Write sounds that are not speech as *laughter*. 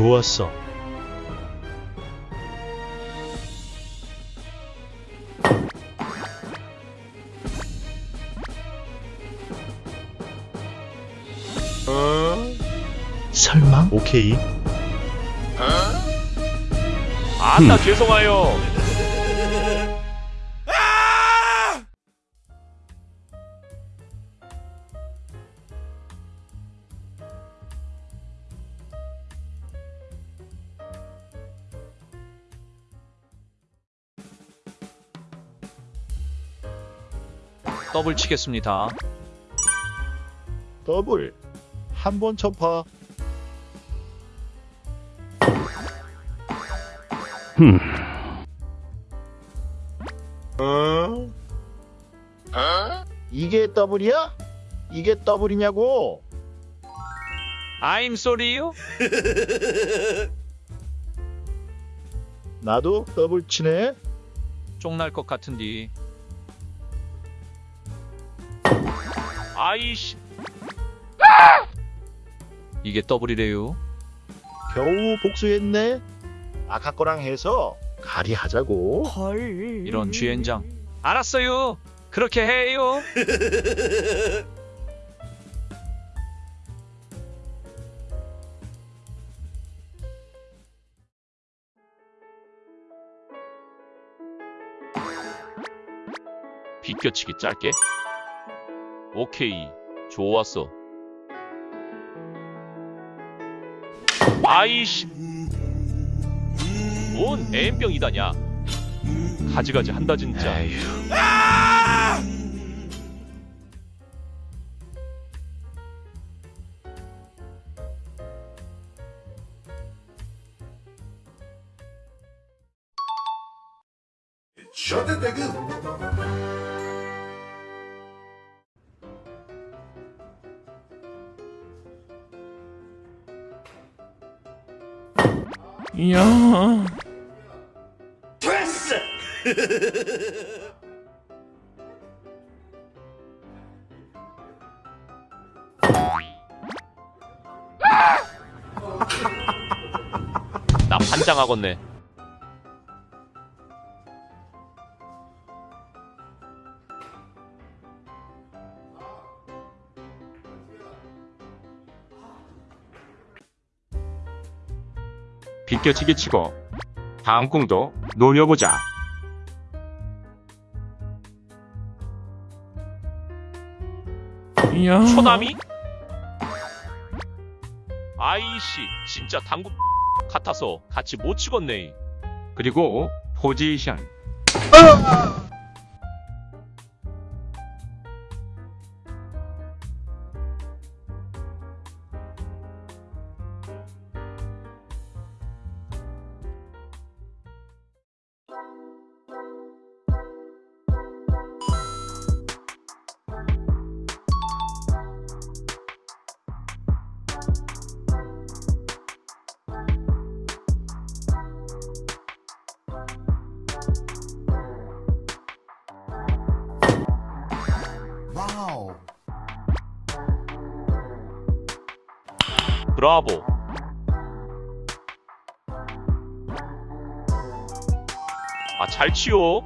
좋았어. 설마? 오케이. 아따 죄송해요. 더블 치겠습니다. 더블. 한번 쳐봐. 어? 이게 더블이야? 이게 더블이냐고? I'm sorry요. 나도 더블 치네. 쪽날 것 같은디. 아이씨. 이게 더블이래요. 겨우 복수했네. 아까 거랑 해서 가리하자고. 이런 쥐엔장. 알았어요. 그렇게 해요. *laughs* 비껴치기 짧게. 오케이. 좋았어. 아이씨. 뭔 애인병이다냐. 가지가지 한다 진짜. 이야. 나 환장하겠네. 비껴치기 치고 다음 공도 노려보자. 이야. 초남이? 아이씨, 진짜 당구 같아서 같이 못 치겠네. 그리고 포지션. 브라보. 아, 잘 치요.